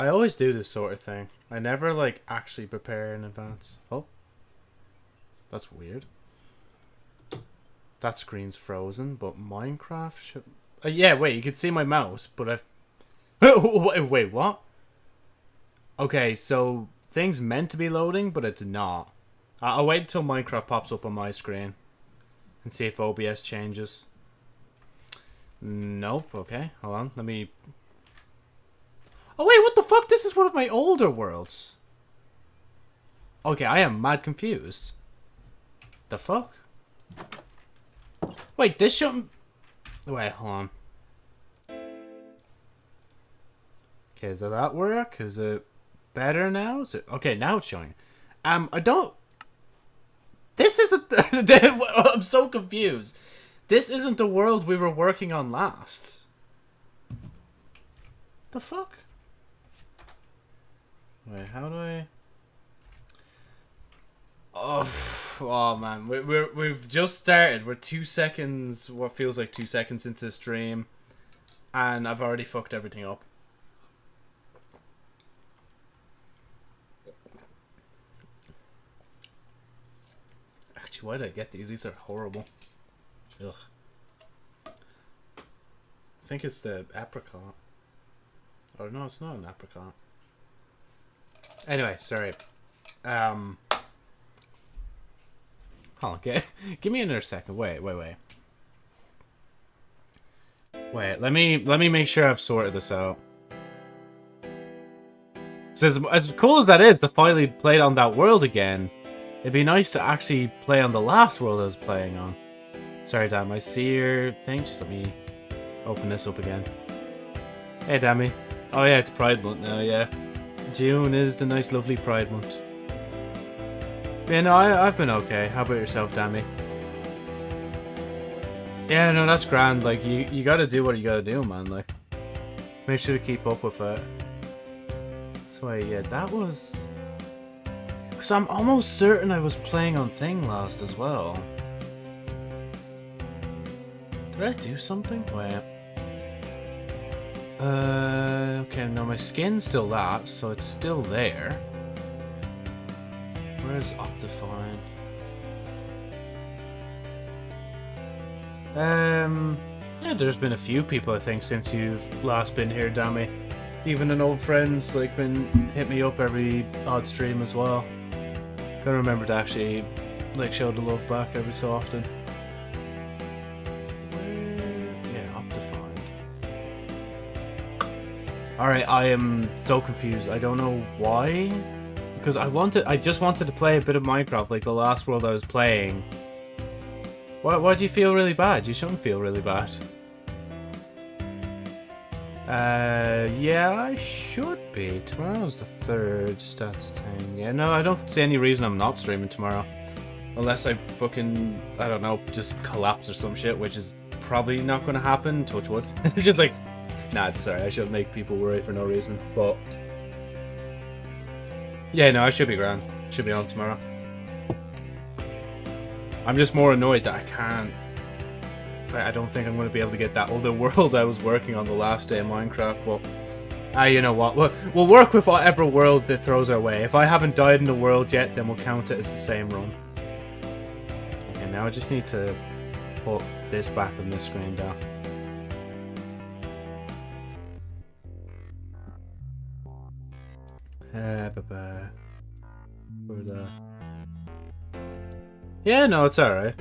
I always do this sort of thing. I never like actually prepare in advance. Oh. That's weird. That screen's frozen, but Minecraft should uh, yeah, wait, you can see my mouse, but I've wait, wait, what? Okay, so things meant to be loading, but it's not. I'll wait until Minecraft pops up on my screen and see if OBS changes. Nope, okay. Hold on, let me... Oh wait, what fuck? This is one of my older worlds. Okay, I am mad confused. The fuck? Wait, this shouldn't... Wait, hold on. Okay, does that work? Is it better now? Is it... Okay, now it's showing. Um, I don't... This isn't... I'm so confused. This isn't the world we were working on last. The fuck? Wait, how do I... Oh, oh man, we, we're we've just started. We're two seconds, what feels like two seconds into the stream, and I've already fucked everything up. Actually, why did I get these? These are horrible. Ugh. I think it's the apricot. Or no, it's not an apricot. Anyway, sorry. Um. Hold on, get, give me another second. Wait, wait, wait. Wait, let me let me make sure I've sorted this out. So as, as cool as that is to finally play on that world again, it'd be nice to actually play on the last world I was playing on. Sorry, Dam, I see your thing. Just let me open this up again. Hey, Dammy. Oh yeah, it's Pride Month now, yeah. June is the nice, lovely Pride Month. Yeah, no, I, I've been okay. How about yourself, Dammy? Yeah, no, that's grand. Like, you, you gotta do what you gotta do, man. Like, make sure to keep up with it. So, uh, yeah, that was... Because I'm almost certain I was playing on Thing last as well. Did I do something? Wait. Uh, okay, no, my skin's still that, so it's still there. Where's Optifine? Um, yeah, there's been a few people, I think, since you've last been here, Dammy. Even an old friend's, like, been hit me up every odd stream as well. Gotta remember to actually, like, show the love back every so often. Alright, I am so confused. I don't know why because I wanted, I just wanted to play a bit of Minecraft, like the last world I was playing. Why, why do you feel really bad? You shouldn't feel really bad. Uh, yeah, I should be. Tomorrow's the third stats thing. Yeah, no, I don't see any reason I'm not streaming tomorrow. Unless I fucking, I don't know, just collapse or some shit, which is probably not to happen. Touch wood. It's just like, nah, sorry, I shouldn't make people worry for no reason. But yeah, no, I should be grand. Should be on tomorrow. I'm just more annoyed that I can't... I don't think I'm going to be able to get that other world I was working on the last day of Minecraft, but... Ah, you know what? We'll, we'll work with whatever world that throws our way. If I haven't died in the world yet, then we'll count it as the same run. Okay, now I just need to put this back on this screen down. Uh, For the... Yeah, no, it's alright.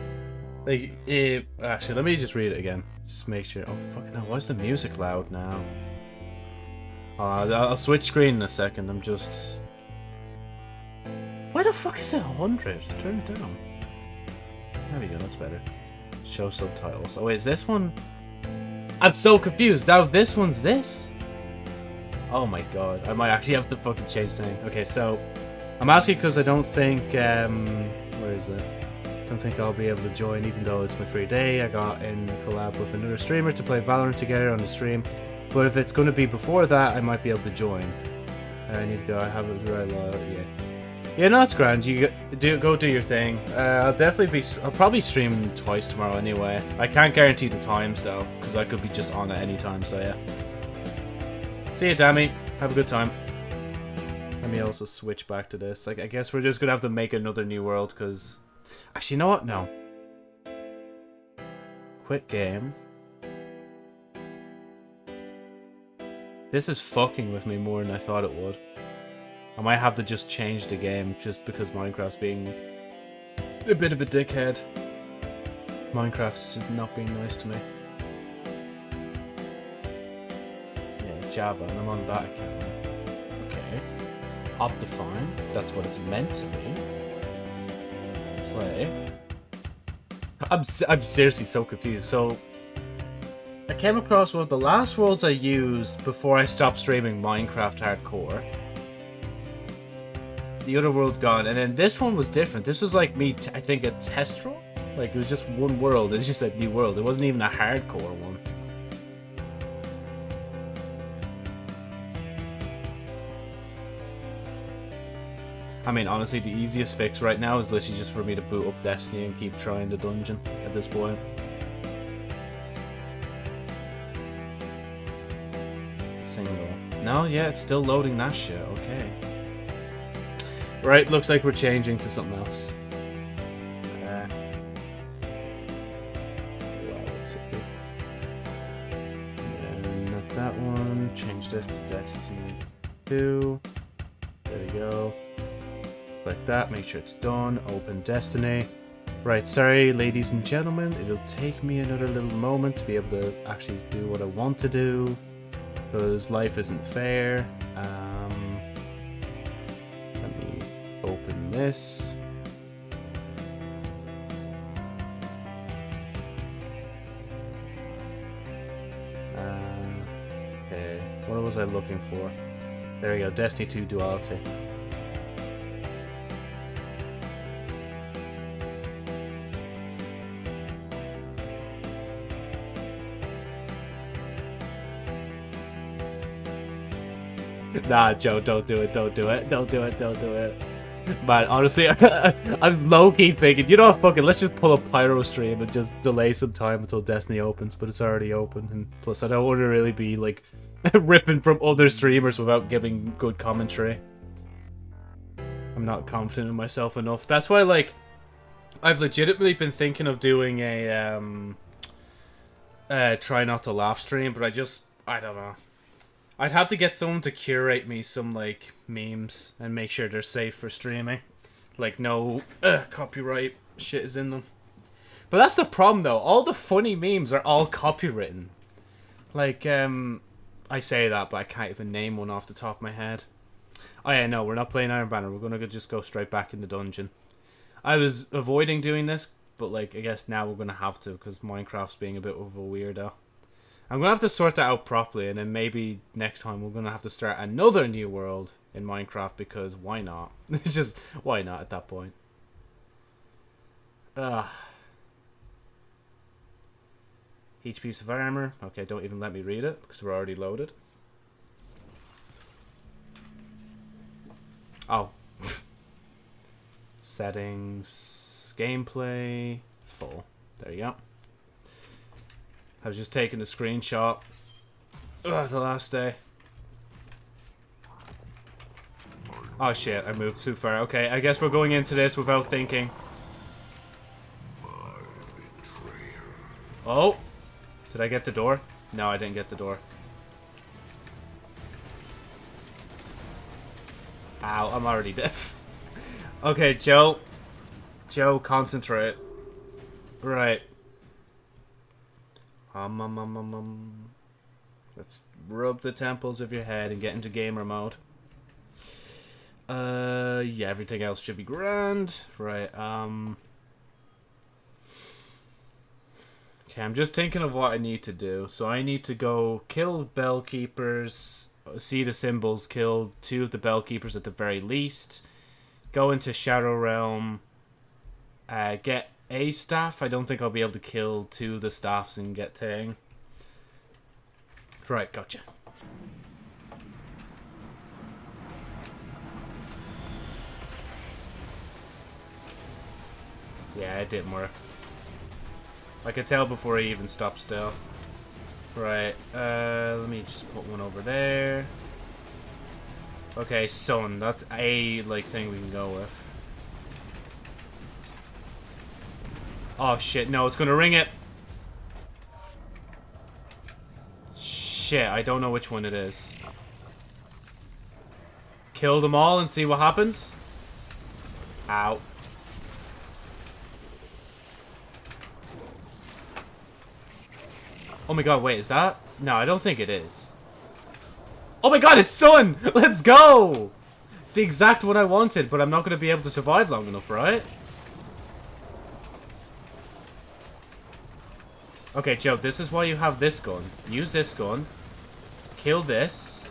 Like, it, actually, let me just read it again. Just make sure. Oh, fucking hell, why is the music loud now? Uh, I'll switch screen in a second. I'm just... Why the fuck is it 100? Turn it down. There we go, that's better. Show subtitles. Oh, wait, is this one? I'm so confused. Now this one's this? Oh my god, I might actually have to fucking change the name. Okay, so I'm asking because I don't think um where is it? Don't think I'll be able to join even though it's my free day. I got in collab with another streamer to play Valorant together on the stream. But if it's gonna be before that, I might be able to join. I need to go. I have it right Yeah. Yeah, no, it's grand. You do go do your thing. Uh, I'll definitely be. I'll probably stream twice tomorrow anyway. I can't guarantee the times though, because I could be just on at any time. So yeah. See you, Dammy. Have a good time. Let me also switch back to this. Like, I guess we're just gonna have to make another new world, because... Actually, you know what? No. Quit game. This is fucking with me more than I thought it would. I might have to just change the game just because Minecraft's being a bit of a dickhead. Minecraft's not being nice to me. Java, and I'm on that account. Okay. Optifine, that's what it's meant to be. Play. I'm, I'm seriously so confused. So, I came across one of the last worlds I used before I stopped streaming Minecraft Hardcore. The other world's gone, and then this one was different. This was like me, I think, a test run? Like, it was just one world. It's just a new world. It wasn't even a hardcore one. I mean, honestly, the easiest fix right now is literally just for me to boot up Destiny and keep trying the dungeon at this point. Single. No, yeah, it's still loading that shit. Okay. Right, looks like we're changing to something else. That, make sure it's done. Open Destiny. Right, sorry, ladies and gentlemen. It'll take me another little moment to be able to actually do what I want to do. Because life isn't fair. Um, let me open this. Uh, okay, what was I looking for? There we go, Destiny 2 Duality. Nah, Joe, don't do it, don't do it, don't do it, don't do it. But honestly, I'm low-key thinking, you know what, fucking, let's just pull a Pyro stream and just delay some time until Destiny opens, but it's already open, and plus I don't want to really be, like, ripping from other streamers without giving good commentary. I'm not confident in myself enough. That's why, like, I've legitimately been thinking of doing a, um, uh, try not to laugh stream, but I just, I don't know. I'd have to get someone to curate me some, like, memes and make sure they're safe for streaming. Like, no uh, copyright shit is in them. But that's the problem, though. All the funny memes are all copywritten. Like, um, I say that, but I can't even name one off the top of my head. Oh, yeah, no, we're not playing Iron Banner. We're going to just go straight back in the dungeon. I was avoiding doing this, but, like, I guess now we're going to have to because Minecraft's being a bit of a weirdo. I'm to have to sort that out properly, and then maybe next time we're to have to start another new world in Minecraft, because why not? It's just, why not at that point? Ugh. Each piece of armor. Okay, don't even let me read it, because we're already loaded. Oh. Settings. Gameplay. Full. There you go. I was just taking a screenshot. Ugh, the last day. Oh shit, I moved too far. Okay, I guess we're going into this without thinking. Oh! Did I get the door? No, I didn't get the door. Ow, I'm already deaf. okay, Joe. Joe, concentrate. Right. Um, um, um, um, um. Let's rub the temples of your head and get into gamer mode. Uh, yeah, everything else should be grand. Right, um... Okay, I'm just thinking of what I need to do. So I need to go kill bell keepers, see the symbols, kill two of the bell keepers at the very least, go into Shadow Realm, uh, get a staff. I don't think I'll be able to kill two of the staffs and get Tang. Right, gotcha. Yeah, it didn't work. I could tell before he even stopped still. Right, uh, let me just put one over there. Okay, sun. That's a, like, thing we can go with. Oh, shit. No, it's gonna ring it. Shit, I don't know which one it is. Kill them all and see what happens. Ow. Oh my god, wait, is that? No, I don't think it is. Oh my god, it's sun! Let's go! It's the exact one I wanted, but I'm not going to be able to survive long enough, right? Okay, Joe, this is why you have this gun. Use this gun. Kill this.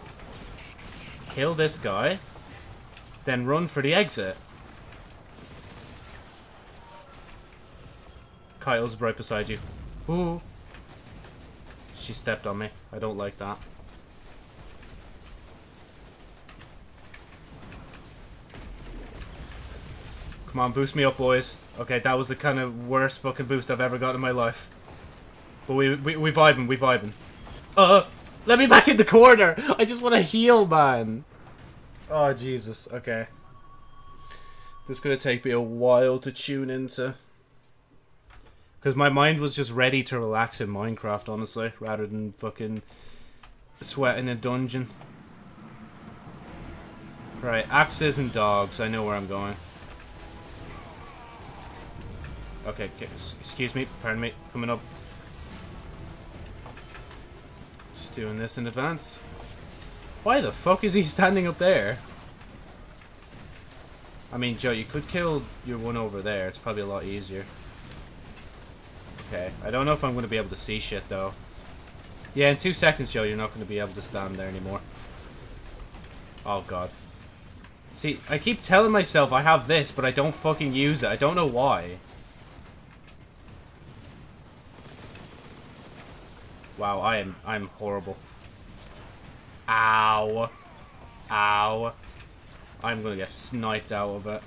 Kill this guy. Then run for the exit. Kyle's right beside you. Ooh. She stepped on me. I don't like that. Come on, boost me up, boys. Okay, that was the kind of worst fucking boost I've ever got in my life. But we we we vibing, we vibing. Uh, let me back in the corner. I just want to heal, man. Oh Jesus. Okay. This is gonna take me a while to tune into. Because my mind was just ready to relax in Minecraft, honestly, rather than fucking sweat in a dungeon. Right, axes and dogs. I know where I'm going. Okay, excuse me, pardon me, coming up. Just doing this in advance. Why the fuck is he standing up there? I mean, Joe, you could kill your one over there. It's probably a lot easier. Okay. I don't know if I'm going to be able to see shit, though. Yeah, in two seconds, Joe, you're not going to be able to stand there anymore. Oh, God. See, I keep telling myself I have this, but I don't fucking use it. I don't know why. Wow, I am I'm horrible. Ow. Ow. I'm gonna get sniped out of it.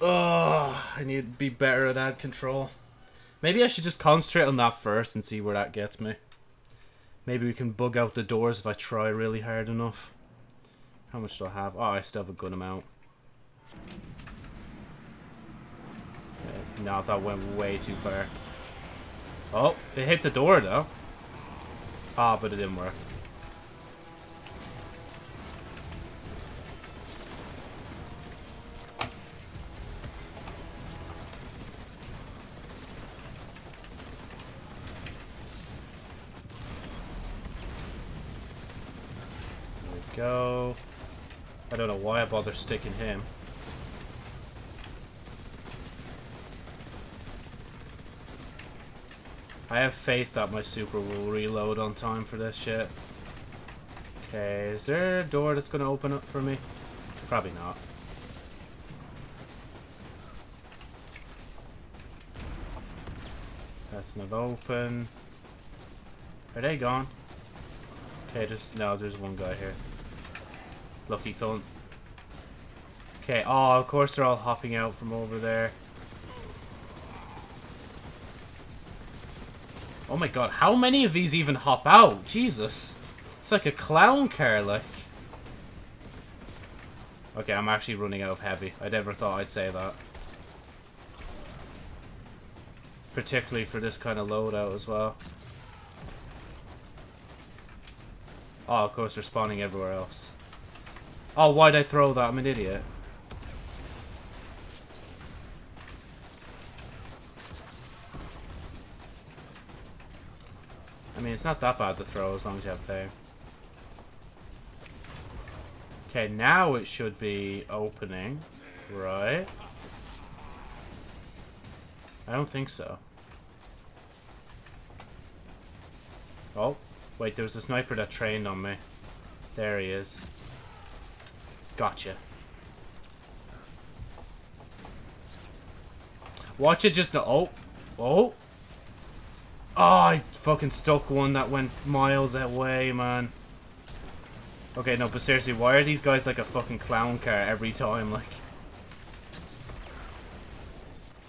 Ugh, I need to be better at add control. Maybe I should just concentrate on that first and see where that gets me. Maybe we can bug out the doors if I try really hard enough. How much do I have? Oh, I still have a good amount. no, that went way too far. Oh, it hit the door though. Ah, but it didn't work. go. I don't know why I bother sticking him. I have faith that my super will reload on time for this shit. Okay, is there a door that's going to open up for me? Probably not. That's not open. Are they gone? Okay, just no, there's one guy here. Lucky cunt. Okay, oh, of course they're all hopping out from over there. Oh my god, how many of these even hop out? Jesus. It's like a clown car, like. Okay, I'm actually running out of heavy. I never thought I'd say that. Particularly for this kind of loadout as well. Oh, of course, they're spawning everywhere else. Oh, why'd I throw that? I'm an idiot. Mean, it's not that bad to throw as long as you have there. Okay, now it should be opening. Right. I don't think so. Oh, wait, there was a sniper that trained on me. There he is. Gotcha. Watch it just... Oh. Oh. Oh, I fucking stuck one that went miles away, man. Okay, no, but seriously, why are these guys like a fucking clown car every time, like...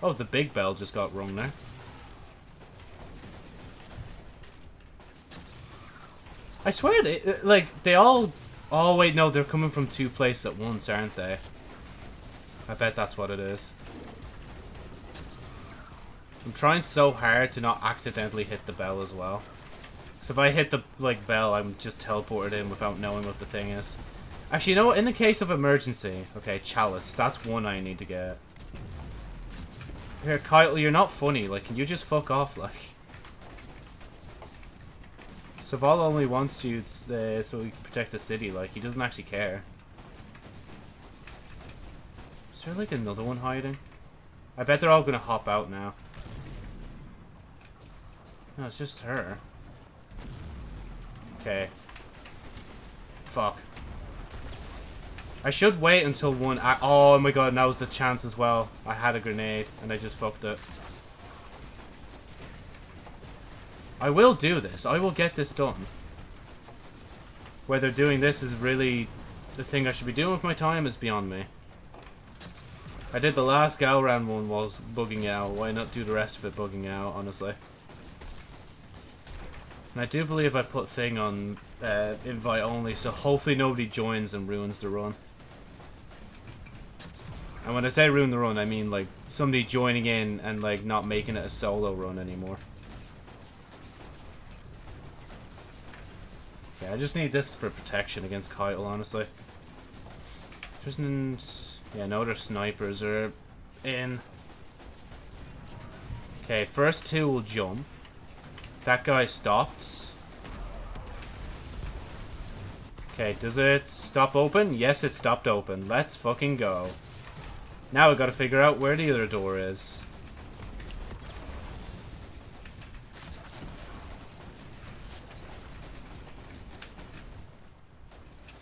Oh, the big bell just got rung there. I swear, they, like, they all Oh, wait, no, they're coming from two places at once, aren't they? I bet that's what it is. I'm trying so hard to not accidentally hit the bell as well. So if I hit the, like, bell, I'm just teleported in without knowing what the thing is. Actually, you know what? In the case of emergency... Okay, chalice. That's one I need to get. Here, Kyle, you're not funny. Like, can you just fuck off, like? Zavala only wants you uh, so he can protect the city, like, he doesn't actually care. Is there, like, another one hiding? I bet they're all gonna hop out now. No, it's just her. Okay. Fuck. I should wait until one... oh my god, that was the chance as well. I had a grenade, and I just fucked it. I will do this. I will get this done. Whether doing this is really the thing I should be doing with my time is beyond me. I did the last Gahlran one was bugging out. Why not do the rest of it bugging out, honestly? And I do believe I put thing on uh, invite only, so hopefully nobody joins and ruins the run. And when I say ruin the run, I mean like somebody joining in and like not making it a solo run anymore. Yeah, I just need this for protection against Kyle, honestly. There's yeah, no other snipers are in. Okay, first two will jump. That guy stopped. Okay, does it stop open? Yes, it stopped open. Let's fucking go. Now we gotta figure out where the other door is.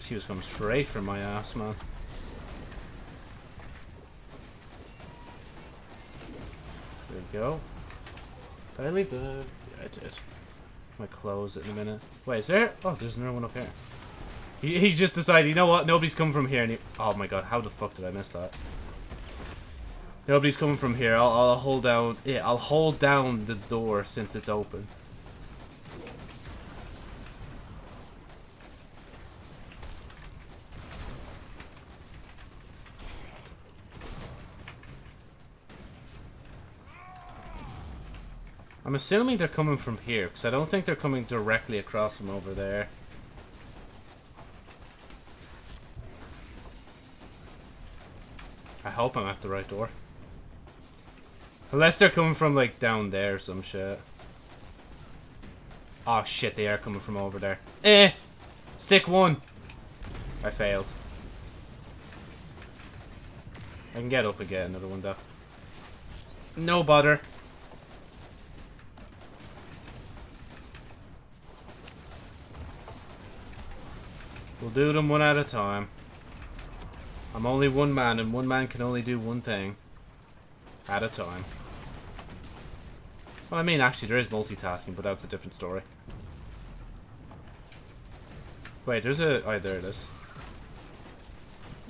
She was coming straight from my ass, man. There we go. Did I leave the... I did. My clothes in a minute. Wait, is there... Oh, there's another one up here. He, he just decided, you know what? Nobody's coming from here. And he... Oh my god, how the fuck did I miss that? Nobody's coming from here. I'll, I'll hold down... Yeah, I'll hold down the door since it's open. I'm assuming they're coming from here, because I don't think they're coming directly across from over there. I hope I'm at the right door. Unless they're coming from, like, down there or some shit. Oh, shit, they are coming from over there. Eh! Stick one! I failed. I can get up and get another one, though. No bother. Do them one at a time. I'm only one man, and one man can only do one thing. At a time. Well, I mean, actually, there is multitasking, but that's a different story. Wait, there's a... Oh, there it is.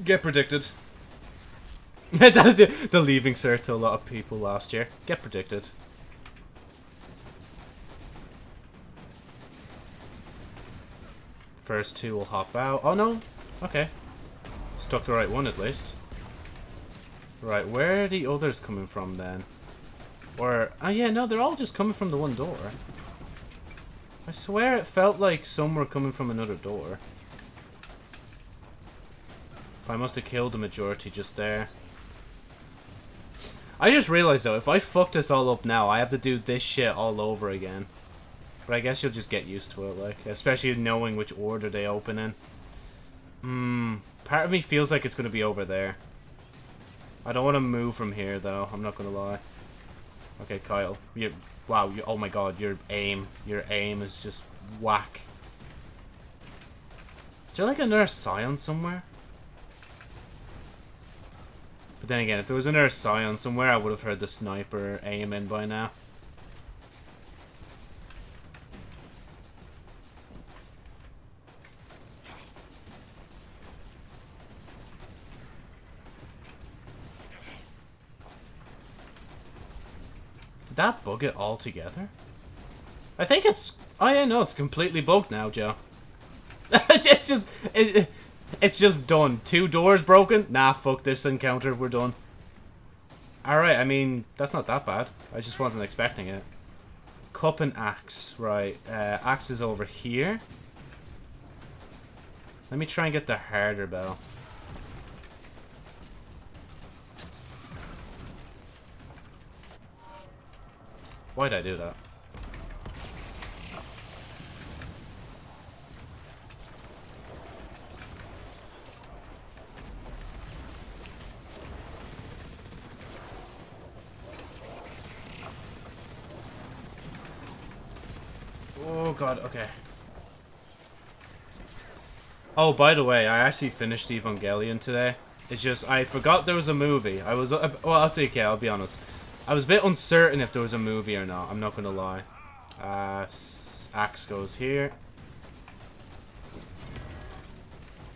Get predicted. the, leaving cert to a lot of people last year. Get predicted. First two will hop out. Oh, no. Okay. Stuck the right one, at least. Right, where are the others coming from, then? Or... Oh, yeah, no, they're all just coming from the one door. I swear it felt like some were coming from another door. I must have killed the majority just there. I just realized, though, if I fuck this all up now, I have to do this shit all over again. But I guess you'll just get used to it, like, especially knowing which order they open in. Hmm, part of me feels like it's going to be over there. I don't want to move from here, though. I'm not going to lie. Okay, Kyle. You, wow, you, oh my god, your aim. Your aim is just whack. Is there like another scion somewhere? But then again, if there was another scion somewhere, I would have heard the sniper aim in by now. That bug it altogether? I think it's... Oh yeah, no, it's completely bugged now, Joe. it's just... It, it's just done. Two doors broken? Nah, fuck this encounter. We're done. Alright, I mean, that's not that bad. I just wasn't expecting it. Cup and axe. Right, uh, axe is over here. Let me try and get the harder bell. Why'd I do that? Oh god, okay. Oh, by the way, I actually finished Evangelion today. It's just, I forgot there was a movie. I was, uh, well, I'll take it, I'll be honest. I was a bit uncertain if there was a movie or not, I'm not gonna lie. Uh, axe goes here.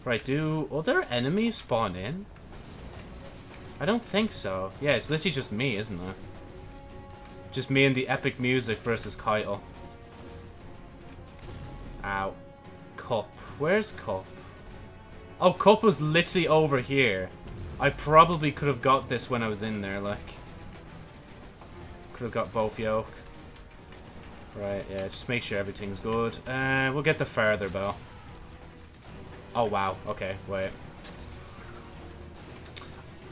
Right, do other enemies spawn in? I don't think so. Yeah, it's literally just me, isn't it? Just me and the epic music versus Caiatl. Ow. Cup. Where's Cup? Oh, Cup was literally over here. I probably could have got this when I was in there, like. Could have got both yoke. Right, yeah, just make sure everything's good. Uh, we'll get the further bell. Oh, wow. Okay, wait.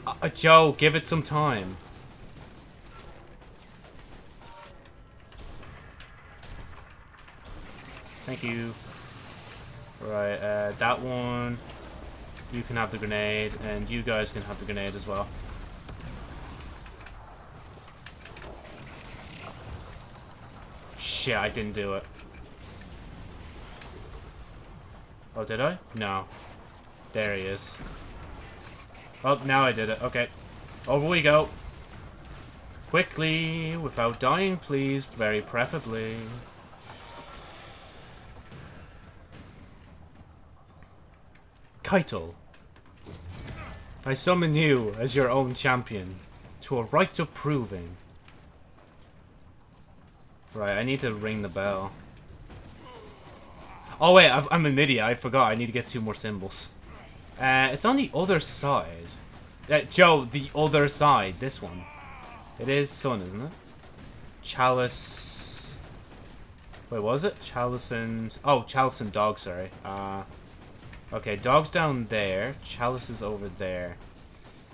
Uh, uh, Joe, give it some time. Thank you. Right, uh, that one. You can have the grenade, and you guys can have the grenade as well. Shit, I didn't do it. Oh, did I? No. There he is. Oh, now I did it. Okay. Over we go. Quickly, without dying, please. Very preferably. Caiatl. I summon you as your own champion to a right of proving. Right, I need to ring the bell. Oh wait, I'm an idiot. I forgot. I need to get two more symbols. Uh, it's on the other side. Uh, Joe, the other side. This one. It is sun, isn't it? Chalice. Wait, was it? Chalice and... Oh, Chalice and Dog, sorry. Uh, okay, Dog's down there. Chalice is over there.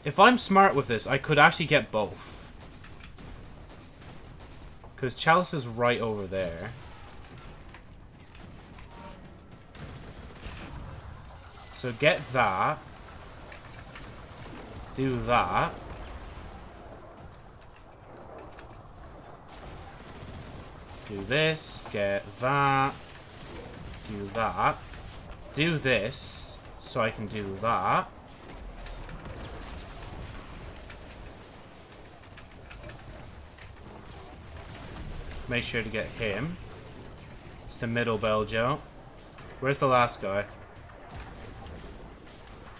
If I'm smart with this, I could actually get both. Because Chalice is right over there. So get that. Do that. Do this. Get that. Do that. Do this. So I can do that. Make sure to get him. It's the middle bell, Joe. Where's the last guy?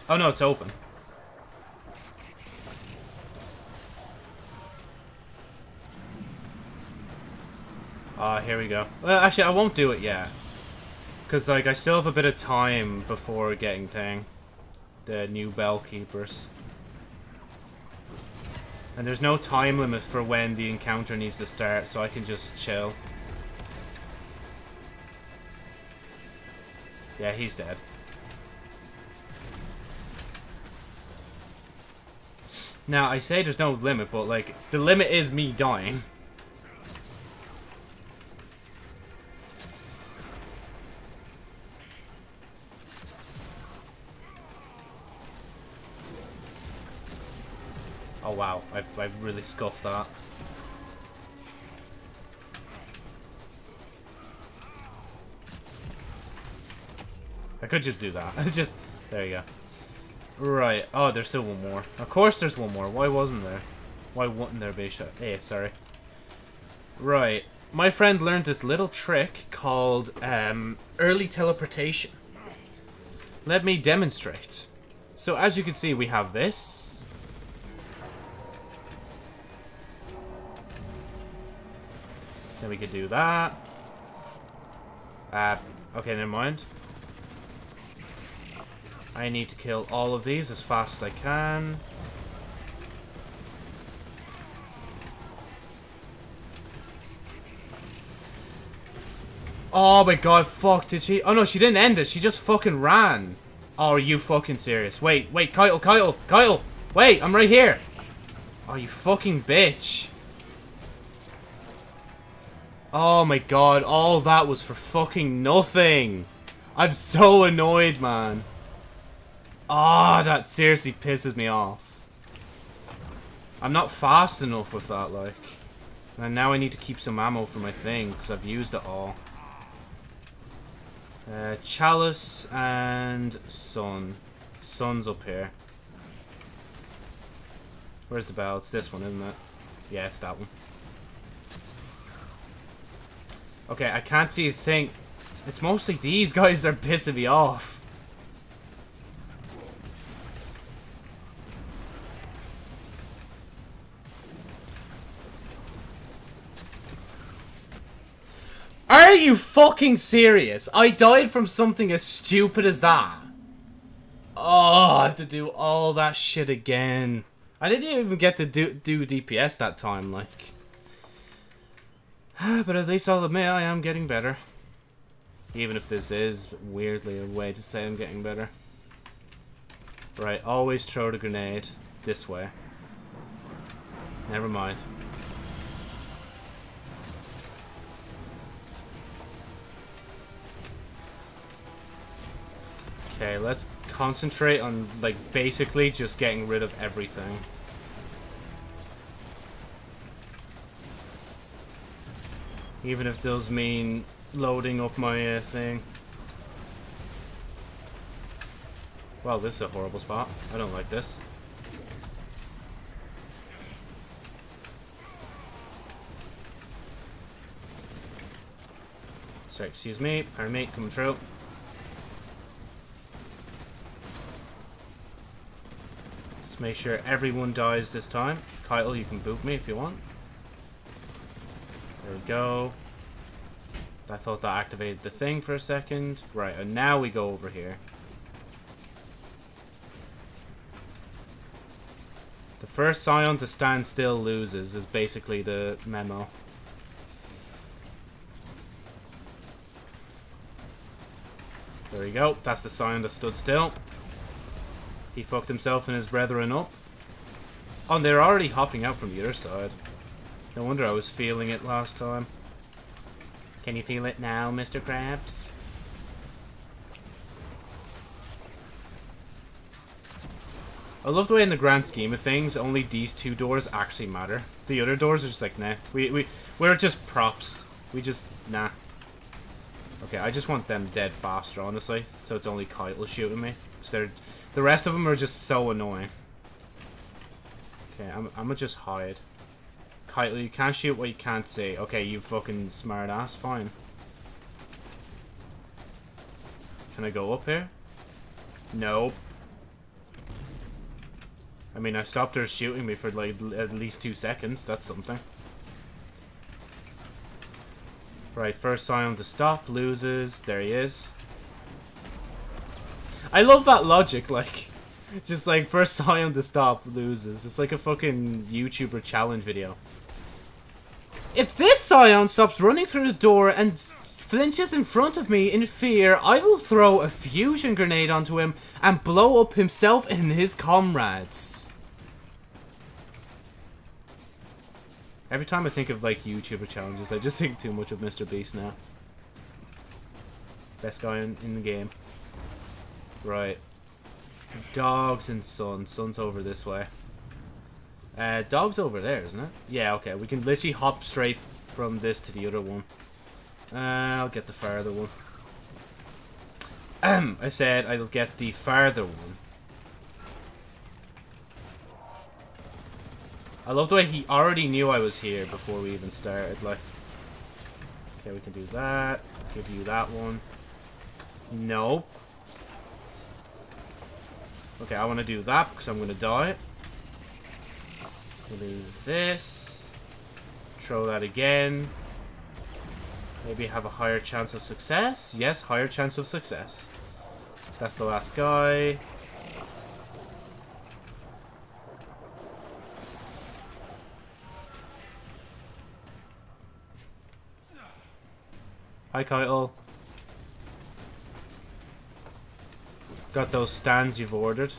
Oh, no, it's open. Ah, uh, here we go. Well, actually, I won't do it yet. Because, like, I still have a bit of time before getting thing. The new bell keepers. And there's no time limit for when the encounter needs to start, so I can just chill. Yeah, he's dead. Now, I say there's no limit, but, like, the limit is me dying. I've, I've really scoffed that. I could just do that. just, there you go. Right, oh, there's still one more. Of course there's one more. Why wasn't there? Why wasn't there, Beisha? Hey, sorry. Right, my friend learned this little trick called um, early teleportation. Let me demonstrate. So as you can see, we have this. Then we could do that. Uh, okay, never mind. I need to kill all of these as fast as I can. Oh my god, fuck, did she? Oh no, she didn't end it. She just fucking ran. Oh, are you fucking serious? Wait, wait, Kyle, Kyle, Kyle! Wait, I'm right here! Oh, you fucking bitch. Oh my god, all that was for fucking nothing. I'm so annoyed, man. Ah, oh, that seriously pisses me off. I'm not fast enough with that, like. And now I need to keep some ammo for my thing, because I've used it all. Uh, Chalice and Sun. Sun's up here. Where's the bell? It's this one, isn't it? Yeah, it's that one. Okay, I can't see a thing. It's mostly these guys that are pissing me off. Are you fucking serious? I died from something as stupid as that. Oh, I have to do all that shit again. I didn't even get to do, do DPS that time, like. but at least I'll admit I am getting better. Even if this is, weirdly, a way to say I'm getting better. Right, always throw the grenade this way. Never mind. Okay, let's concentrate on, like, basically just getting rid of everything. Even if those mean loading up my uh, thing. Well, this is a horrible spot. I don't like this. Sorry, excuse me. Our mate coming through. Let's make sure everyone dies this time. Kyle, you can boot me if you want. There we go. I thought that activated the thing for a second. Right, and now we go over here. The first Scion to stand still loses is basically the memo. There we go. That's the Scion that stood still. He fucked himself and his brethren up. Oh, they're already hopping out from the other side. No wonder I was feeling it last time. Can you feel it now, Mr. Krabs? I love the way in the grand scheme of things, only these two doors actually matter. The other doors are just like, nah. We, we, we're just props. We just, nah. Okay, I just want them dead faster, honestly. So it's only Kyle shooting me. The rest of them are just so annoying. Okay, I'm, I'm gonna just hide. Kyle, you can't shoot what you can't see. Okay, you fucking smart ass. Fine. Can I go up here? No. I mean, I stopped her shooting me for like at least two seconds. That's something. Right, first Scion to stop, loses. There he is. I love that logic, like, just like first Scion to stop, loses. It's like a fucking YouTuber challenge video. If this Scion stops running through the door and flinches in front of me in fear, I will throw a fusion grenade onto him and blow up himself and his comrades. Every time I think of, like, YouTuber challenges, I just think too much of Mr. Beast now. Best guy in, in the game. Right. Dogs and Sun. Sun's over this way. Uh, dog's over there, isn't it? Yeah, okay. We can literally hop straight from this to the other one. Uh, I'll get the farther one. Um, I said I'll get the farther one. I love the way he already knew I was here before we even started, like. Okay, we can do that. Give you that one. Nope. Okay, I want to do that because I'm going to die. Do this. Throw that again. Maybe have a higher chance of success. Yes, higher chance of success. That's the last guy. Hi, Kyle. Got those stands you've ordered.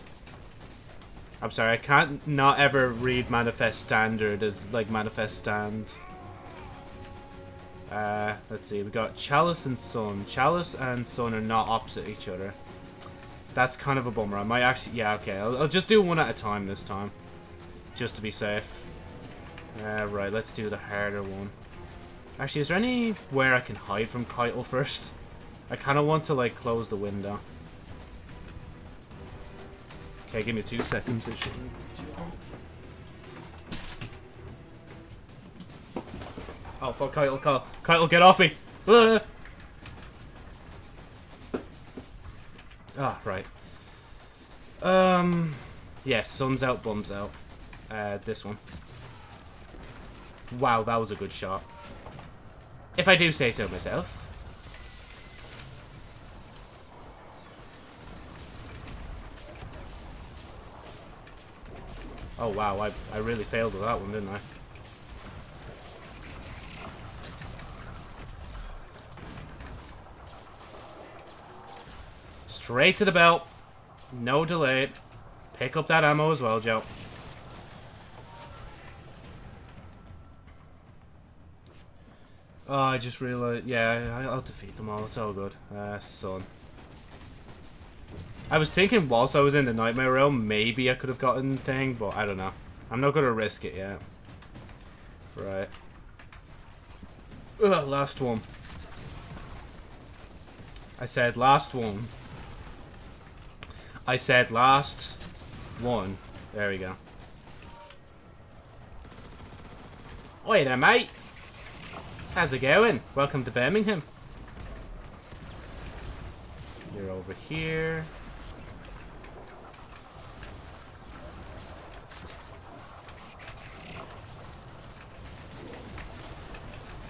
I'm sorry, I can't not ever read Manifest Standard as, like, Manifest Stand. Uh, let's see, we got Chalice and Sun. Chalice and Sun are not opposite each other. That's kind of a bummer. I might actually... Yeah, okay. I'll, I'll just do one at a time this time. Just to be safe. Uh, right, let's do the harder one. Actually, is there anywhere I can hide from Caiatl first? I kind of want to, like, close the window. Okay, give me two seconds. It long. Oh, fuck, Caiatl, Caiatl, Caiatl, get off me! Ah, ah right. Um, yeah, sun's out, bum's out. Uh, this one. Wow, that was a good shot. If I do say so myself. Oh wow, I, I really failed with that one, didn't I? Straight to the belt. No delay. Pick up that ammo as well, Joe. Oh, I just realized... Yeah, I'll defeat them all. It's all good. Uh, son. I was thinking whilst I was in the Nightmare Realm, maybe I could have gotten thing, but I don't know. I'm not going to risk it yet. Right. Ugh, last one. I said last one. I said last one. There we go. Oi there, mate. How's it going? Welcome to Birmingham. You're over here.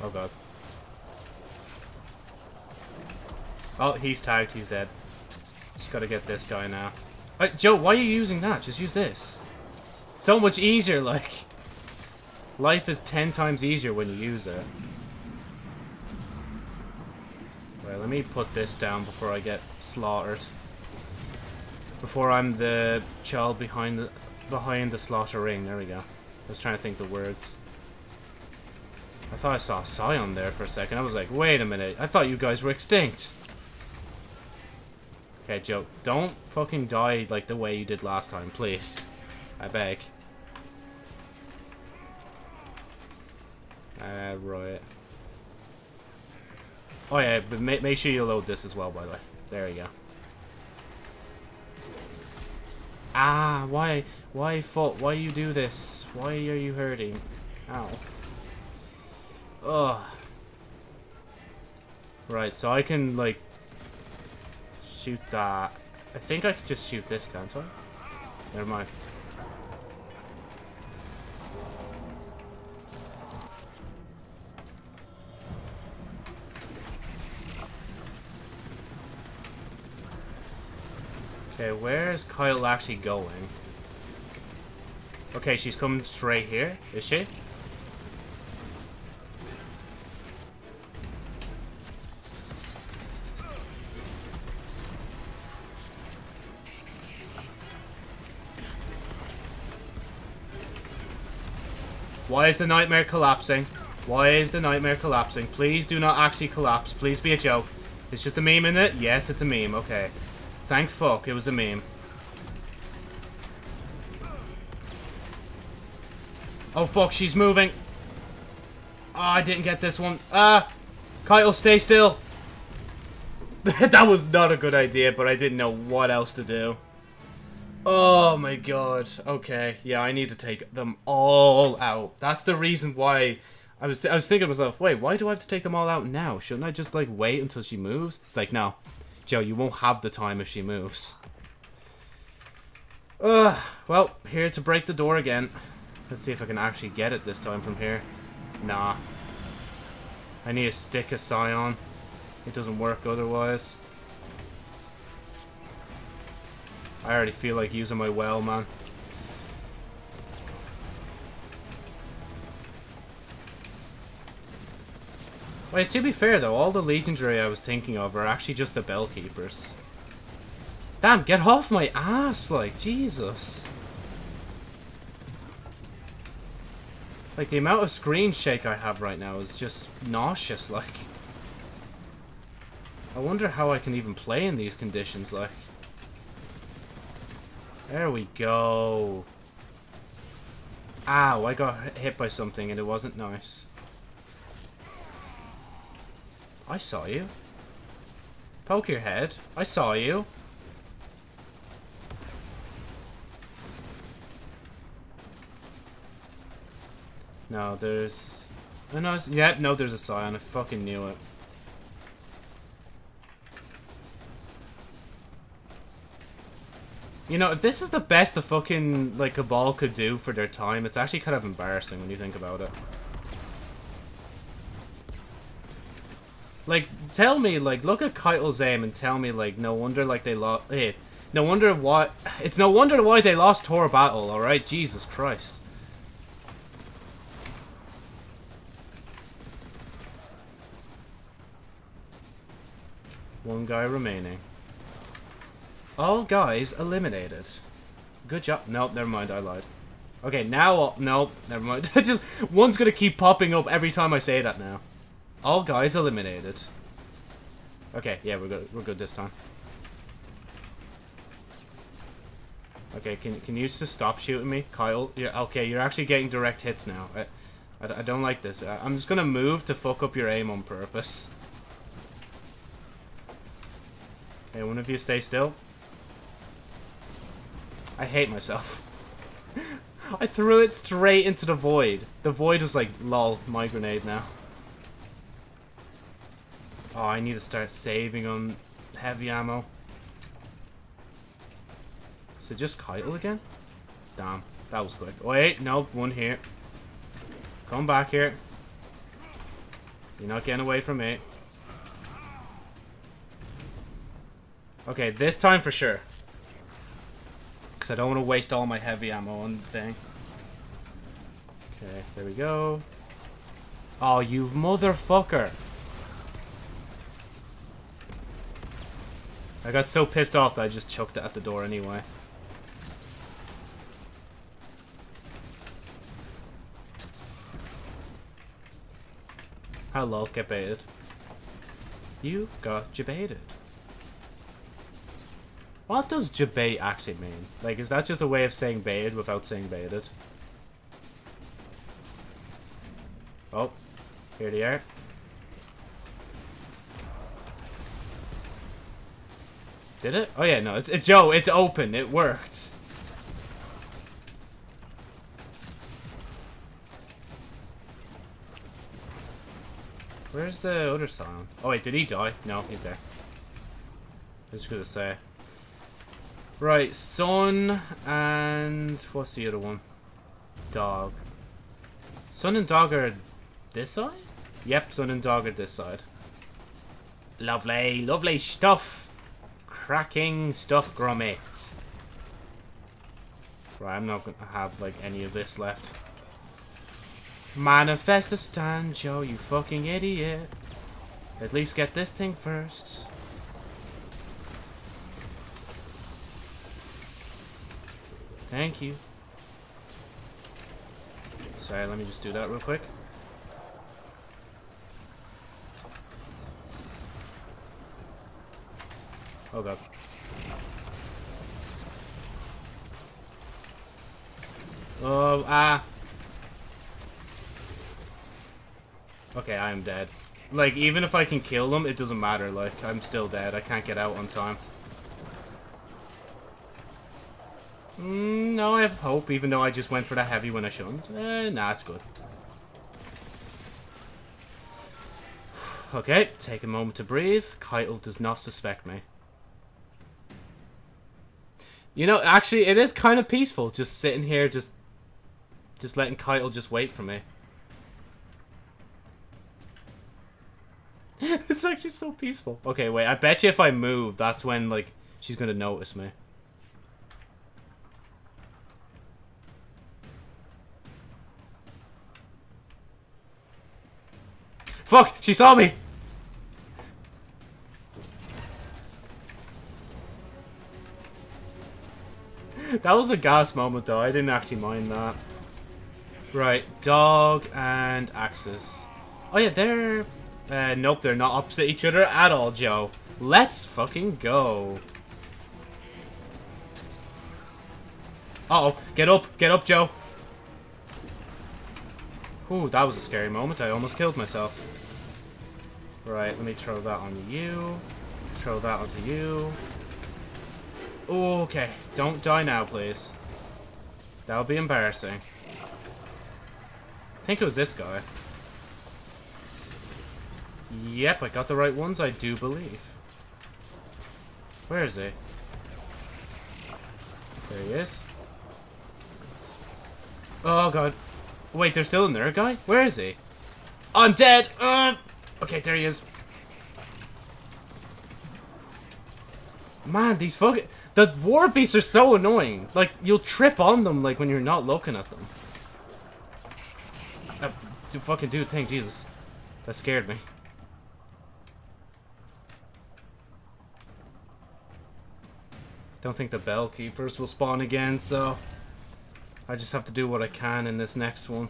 Oh god. Oh, he's tagged. He's dead. Just gotta get this guy now. Uh, Joe, why are you using that? Just use this. So much easier, like. Life is ten times easier when you use it. Right, let me put this down before I get slaughtered. Before I'm the child behind the behind the slaughter ring. There we go. I was trying to think the words. I thought I saw a Scion there for a second. I was like, wait a minute. I thought you guys were extinct. Okay, Joe, don't fucking die like the way you did last time, please. I beg. Uh, right. Oh yeah, but make, make sure you load this as well, by the way. There you go. Ah, why, why, fault? Why you do this? Why are you hurting? Ow. Ugh. Right, so I can, like, shoot that. I think I can just shoot this, can't I? Never mind. Okay, where is Kyle actually going? Okay, she's coming straight here, is she? Why is the nightmare collapsing? Why is the nightmare collapsing? Please do not actually collapse. Please be a joke. It's just a meme in it? Yes, it's a meme. Okay. Thank fuck it was a meme. Oh fuck, she's moving. Oh, I didn't get this one. Ah! Kyle, stay still. that was not a good idea, but I didn't know what else to do. Oh my god. Okay. Yeah, I need to take them all out. That's the reason why I was I was thinking to myself, wait, why do I have to take them all out now? Shouldn't I just like wait until she moves? It's like, no. Joe, you won't have the time if she moves. Ugh. Well, here to break the door again. Let's see if I can actually get it this time from here. Nah. I need a stick of Scion. It doesn't work otherwise. I already feel like using my well, man. Wait, to be fair though, all the legendary I was thinking of are actually just the bell keepers. Damn, get off my ass, like, Jesus. Like, the amount of screen shake I have right now is just nauseous, like. I wonder how I can even play in these conditions, like. There we go. Ow, I got hit by something and it wasn't nice. I saw you. Poke your head. I saw you. No, there's... I know, yeah, no, there's a Scion. I fucking knew it. You know, if this is the best the fucking, like, Cabal could do for their time, it's actually kind of embarrassing when you think about it. Like, tell me, like, look at Caiatl's aim and tell me, like, no wonder, like, they lost... Hey, eh, no wonder why... It's no wonder why they lost Tor Battle, alright? Jesus Christ. One guy remaining. All guys eliminated. Good job. Nope, never mind, I lied. Okay, now... Nope, never mind. Just, one's gonna keep popping up every time I say that now. All guys eliminated. Okay, yeah, we're good. We're good this time. Okay, can can you just stop shooting me, Kyle? Yeah, okay, you're actually getting direct hits now. I, I, I don't like this. I, I'm just gonna move to fuck up your aim on purpose. Hey, one of you stay still. I hate myself. I threw it straight into the void. The void was like, lol, my grenade now. Oh, I need to start saving on heavy ammo. It just Kyle again? Damn, that was quick. Wait, no, one here. Come back here. You're not getting away from me. Okay, this time for sure. Because I don't want to waste all my heavy ammo on the thing. Okay, there we go. Oh, you motherfucker. I got so pissed off that I just choked it at the door anyway. Hello, get baited. You got jebaited. What does jebait actually mean? Like, is that just a way of saying baited without saying baited? Oh, here they are. Did it? Oh yeah, no, it's, it's Joe, it's open, it worked. Where's the other song? Oh wait, did he die? No, he's there. I was gonna say. Right, Sun and what's the other one? Dog. Sun and Dog are this side? Yep, Sun and Dog are this side. Lovely, lovely stuff cracking stuff, Gromit. Right, I'm not gonna have, like, any of this left. Manifest a stand, Joe, you fucking idiot. At least get this thing first. Thank you. Sorry, let me just do that real quick. Oh god. Oh, ah. Okay, I am dead. Like, even if I can kill them, it doesn't matter. Like, I'm still dead. I can't get out on time. Mm, no, I have hope, even though I just went for the heavy when I shouldn't. Eh, nah, it's good. Okay, take a moment to breathe. Caiatl does not suspect me. You know, actually, it is kind of peaceful, just sitting here, just just letting Caiatl just wait for me. it's actually so peaceful. Okay, wait, I bet you if I move, that's when, like, she's going to notice me. Fuck, she saw me! That was a gas moment, though. I didn't actually mind that. Right, dog and axes. Oh, yeah, they're... Uh, nope, they're not opposite each other at all, Joe. Let's fucking go. Uh oh Get up! Get up, Joe! Ooh, that was a scary moment. I almost killed myself. Right, let me throw that on you. Throw that onto you. Okay, don't die now, please. That would be embarrassing. I think it was this guy. Yep, I got the right ones, I do believe. Where is he? There he is. Oh, God. Wait, they're still in there, guy? Where is he? I'm dead! Uh, okay, there he is. Man, these fucking... The war beasts are so annoying. Like, you'll trip on them, like, when you're not looking at them. Uh, do fucking do a thing, Jesus. That scared me. Don't think the bell keepers will spawn again, so... I just have to do what I can in this next one.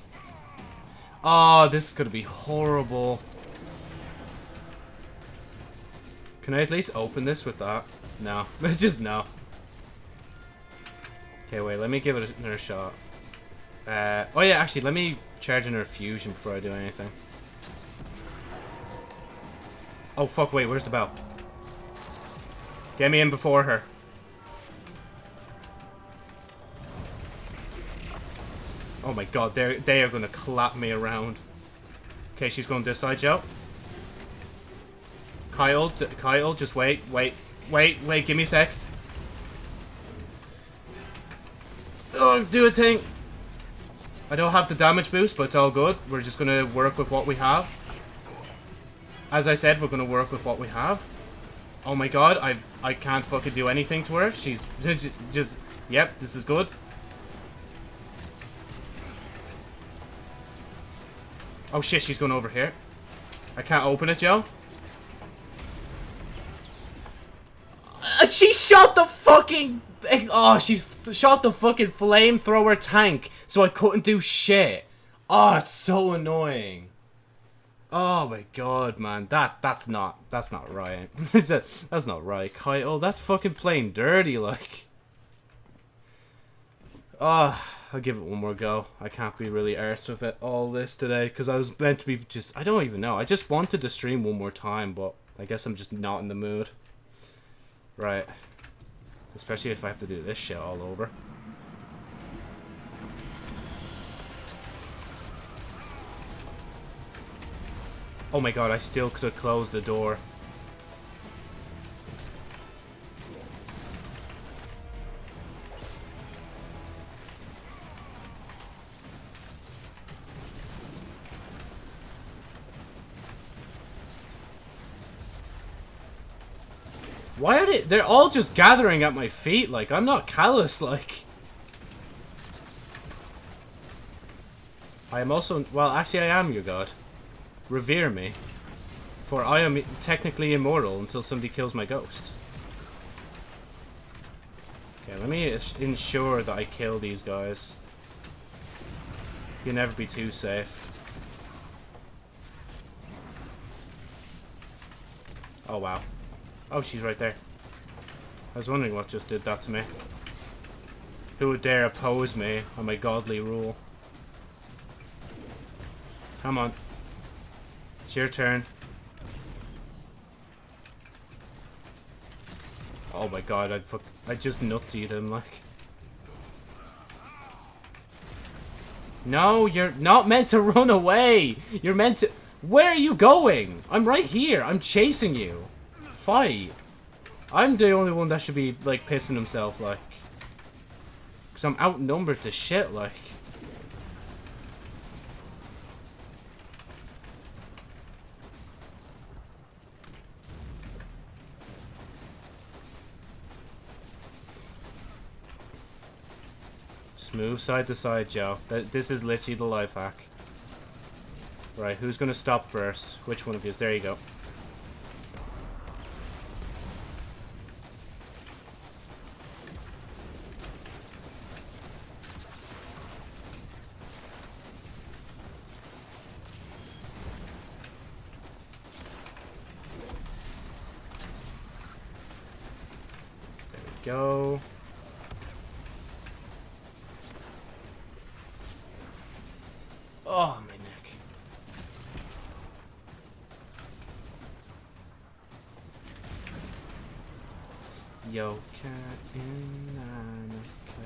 Oh, this is going to be horrible. Can I at least open this with that? No. just no. Okay, wait. Let me give it another shot. Uh, oh, yeah. Actually, let me charge another fusion before I do anything. Oh, fuck. Wait. Where's the bell? Get me in before her. Oh my god, they're, they are to clap me around. Okay, she's going this side, Joe. Kyle, Kyle, just wait, wait, wait, wait, give me a sec. Oh, do a thing. I don't have the damage boost, but it's all good. We're just going to work with what we have. As I said, we're going to work with what we have. Oh my god, I I can't fucking do anything to her. She's just, yep, this is good. Oh shit, she's going over here. I can't open it, Joe. she shot the fucking... Oh, she shot the fucking flamethrower tank, so I couldn't do shit. Oh, it's so annoying. Oh my god, man. That that's not that's not right. that's not right, Kyle. That's fucking plain dirty, like. Ah. Oh. I'll give it one more go. I can't be really arsed with it all this today because I was meant to be just... I don't even know. I just wanted to stream one more time, but I guess I'm just not in the mood. Right. Especially if I have to do this shit all over. Oh my god, I still could have closed the door. Why are they- they're all just gathering at my feet, like, I'm not callous, like. I am also- well, actually I am your god. Revere me. For I am technically immortal until somebody kills my ghost. Okay, let me ensure that I kill these guys. You'll never be too safe. Oh, wow. Oh, she's right there. I was wondering what just did that to me. Who would dare oppose me on my godly rule? Come on. It's your turn. Oh my god, I'd fuck I just nutseed him like. No, you're not meant to run away. You're meant to Where are you going? I'm right here. I'm chasing you fight. I'm the only one that should be, like, pissing himself, like. Because I'm outnumbered to shit, like. Just move side to side, Joe. This is literally the life hack. Right, who's gonna stop first? Which one of you? There you go. There we go. Oh, my neck. Yo, cat in Annika.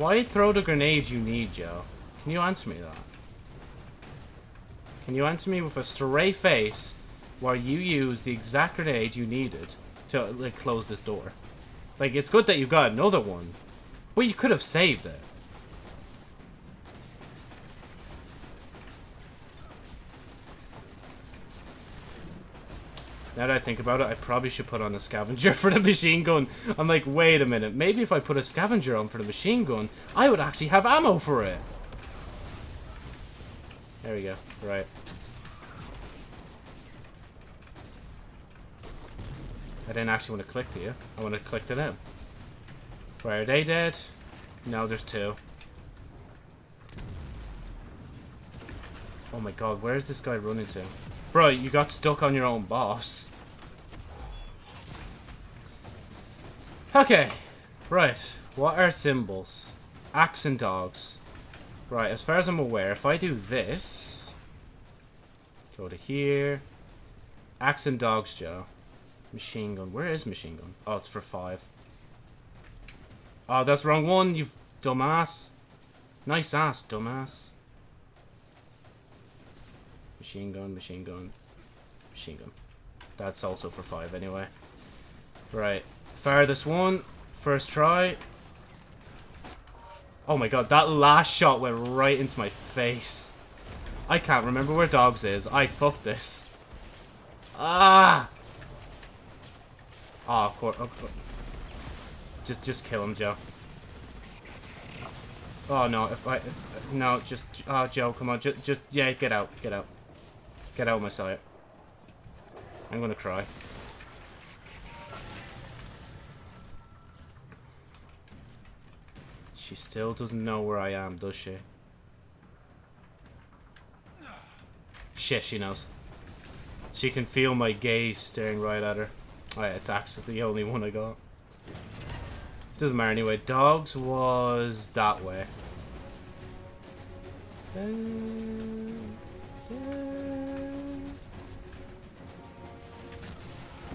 Why, throw the grenade you need, Joe? Can you answer me that? Can you answer me with a straight face where you use the exact grenade you needed to like close this door? Like, it's good that you've got another one, but you could have saved it. Now that I think about it, I probably should put on a scavenger for the machine gun. I'm like, wait a minute. Maybe if I put a scavenger on for the machine gun, I would actually have ammo for it. There we go. Right. I didn't actually want to click to you. I want to click to them. Where are they dead? No, there's two. Oh my god, where is this guy running to? Bro, you got stuck on your own boss. Okay. Right. What are symbols? Axe and dogs. Right, as far as I'm aware, if I do this... Go to here. Axe and dogs, Joe. Machine gun. Where is machine gun? Oh, it's for five. Oh, that's wrong one, you dumbass. Nice ass, dumbass. Machine gun, machine gun, machine gun. That's also for five anyway. Right. Fire this one. First try. Oh my god, that last shot went right into my face. I can't remember where dogs is. I fucked this. Ah! Oh, of course. Oh, just, just kill him, Joe. Oh no! If I, if, no, just, oh Joe, come on, just, just, yeah, get out, get out, get out of my sight. I'm gonna cry. She still doesn't know where I am, does she? Shit, she knows. She can feel my gaze staring right at her. Oh it's actually the only one I got. Doesn't matter anyway. Dogs was that way. Uh,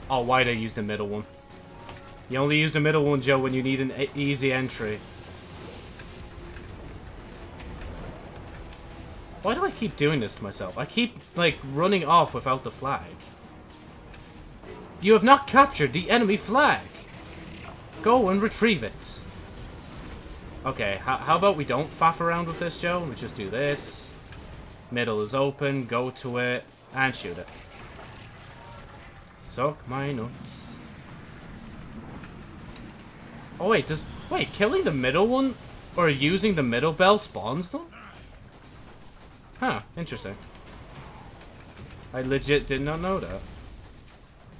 Oh, why'd I use the middle one? You only use the middle one, Joe, when you need an e easy entry. Why do I keep doing this to myself? I keep, like, running off without the flag. You have not captured the enemy flag. Go and retrieve it. Okay, how about we don't faff around with this, Joe? We just do this. Middle is open, go to it, and shoot it. Suck my nuts. Oh wait, does... Wait, killing the middle one, or using the middle bell spawns them? Huh, interesting. I legit did not know that.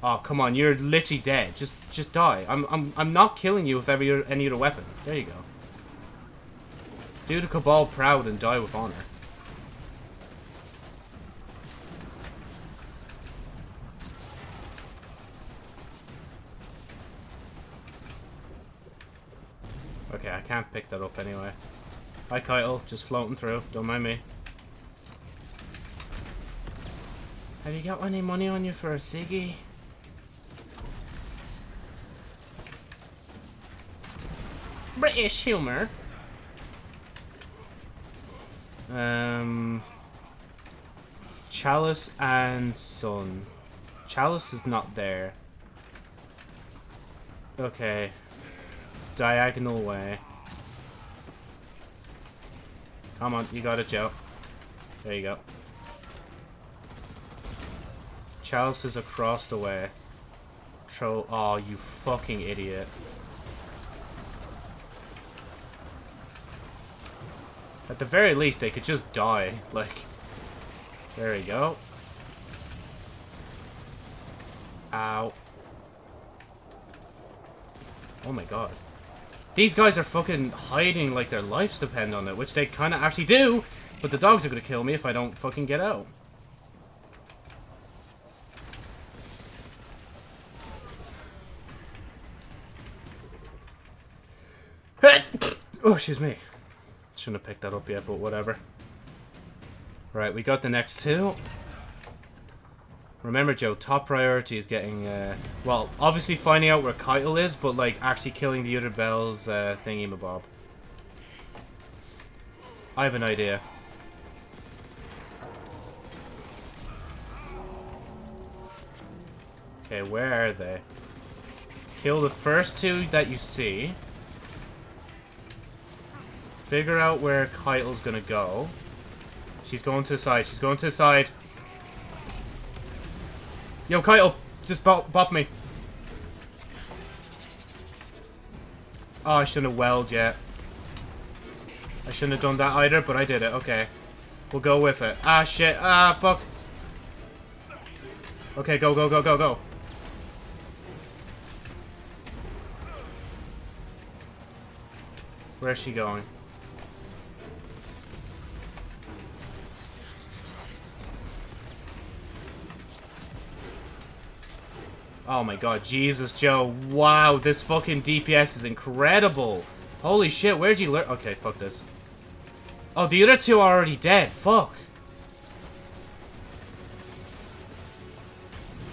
Oh, come on, you're literally dead. Just just die. I'm I'm I'm not killing you with every any other weapon. There you go. Do the Cabal proud and die with honor. Okay, I can't pick that up anyway. Hi, Kyle. Just floating through. Don't mind me. Have you got any money on you for a ciggy? British humor. Um, Chalice and Sun. Chalice is not there. Okay. Diagonal way. Come on, you got it, Joe. There you go. Chalice is across the way. Troll. Oh, you fucking idiot. At the very least, they could just die. Like, there we go. Ow. Oh my god. These guys are fucking hiding like their lives depend on it, which they kind of actually do, but the dogs are going to kill me if I don't fucking get out. oh, excuse me. Shouldn't have picked that up yet, but whatever. Right, we got the next two. Remember, Joe, top priority is getting, uh, well, obviously finding out where Caiatl is, but, like, actually killing the other Bells uh, thingy-mabob. I have an idea. Okay, where are they? Kill the first two that you see. Figure out where Caiatl's gonna go. She's going to the side. She's going to the side. Yo, Caiatl! Just buff, me. Oh, I shouldn't have welled yet. I shouldn't have done that either, but I did it. Okay. We'll go with it. Ah, shit. Ah, fuck. Okay, go, go, go, go, go. Where's she going? Oh my god, Jesus, Joe. Wow, this fucking DPS is incredible. Holy shit, where'd you learn? Okay, fuck this. Oh, the other two are already dead. Fuck.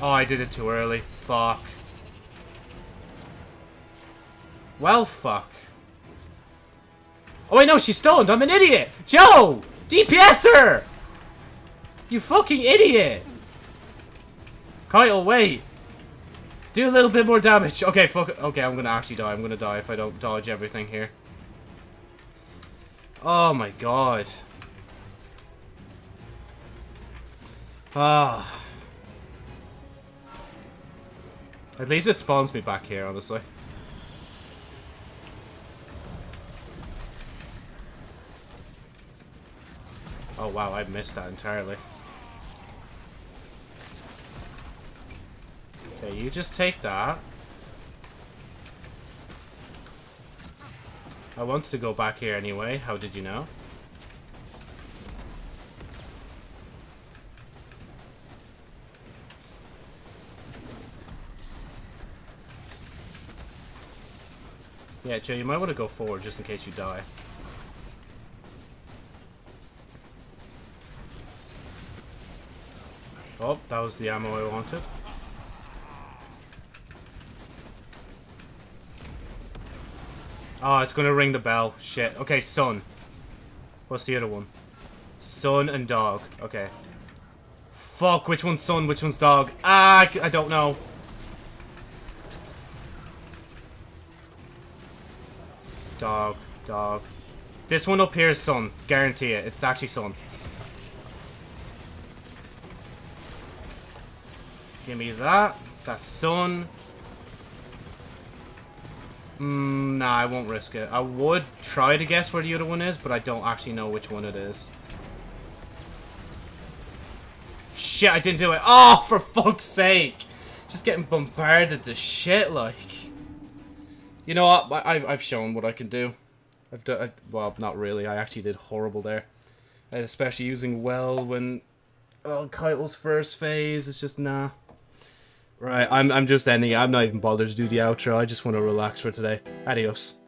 Oh, I did it too early. Fuck. Well, fuck. Oh, wait, no, she's stoned. I'm an idiot. Joe! DPS DPSer! You fucking idiot! Kyle, wait. Do a little bit more damage. Okay, fuck it. Okay, I'm gonna actually die. I'm gonna die if I don't dodge everything here. Oh my god. Ah. At least it spawns me back here, honestly. Oh wow, I missed that entirely. Okay, you just take that. I wanted to go back here anyway. How did you know? Yeah, Joe, you might want to go forward just in case you die. Oh, that was the ammo I wanted. Oh, it's gonna ring the bell. Shit. Okay, son. What's the other one? Son and dog. Okay. Fuck, which one's son, which one's dog? Ah, I don't know. Dog, dog. This one up here is son. Guarantee it. It's actually son. Give me that. That's son. Mm, nah, I won't risk it. I would try to guess where the other one is, but I don't actually know which one it is. Shit, I didn't do it. Oh, for fuck's sake. Just getting bombarded to shit, like. You know what? I, I've shown what I can do. I've done, I, well, not really. I actually did horrible there. Especially using well when, oh, Caiatl's first phase. It's just, nah. Right, I'm, I'm just ending it. I'm not even bothered to do the outro. I just want to relax for today. Adios.